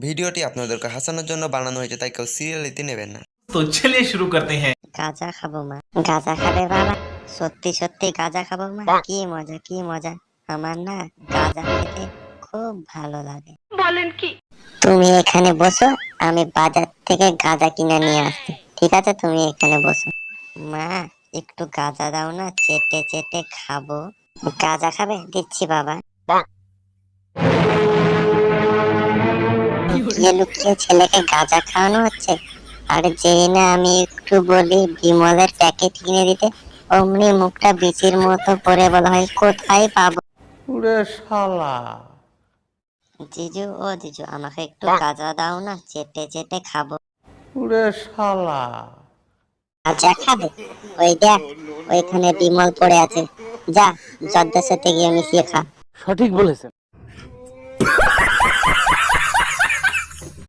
ভিডিওটি আপনাদের হাসানোর জন্য বানানো হয়েছে তাই কেউ সিরিয়ালিতে নেবেন না। তো চলে শুরু করতে হ্যাঁ। গাঁজা খাব মা গাঁজা খাবে বাবা। সত্যি সত্যি গাঁজা খাব মা। কি মজা কি মজা। আমার না গাঁজা খেতে খুব ভালো লাগে। বলেন কি? তুমি এখানে বসো আমি বাজার থেকে গাঁজা কিনে নিয়ে আসছি। ঠিক আছে তুমি এখানে বসো। মা একটু গাঁজা দাও না চেটে চেটে খাব। গাঁজা খাবে? দিচ্ছি বাবা। লুকিয়ে লুকিয়ে ছেলেকে গাঁজা খাওয়ানো হচ্ছে? আর যেই না আমি একটু বলি বিমলের প্যাকেট কিনে দিতে অমনি মুখটা বিচির মতো পরে বলা হয় কোথায় পাবো? জিজু ও জিজু আমাকে একটু গাঁজা দাও না চেটে চেটে খাব। গাঁজা খাবে? ওই দেখ ওইখানে বিমল পড়ে আছে। যা জর্দার সাথে গিয়ে মিশিয়ে খা। সঠিক বলেছেন।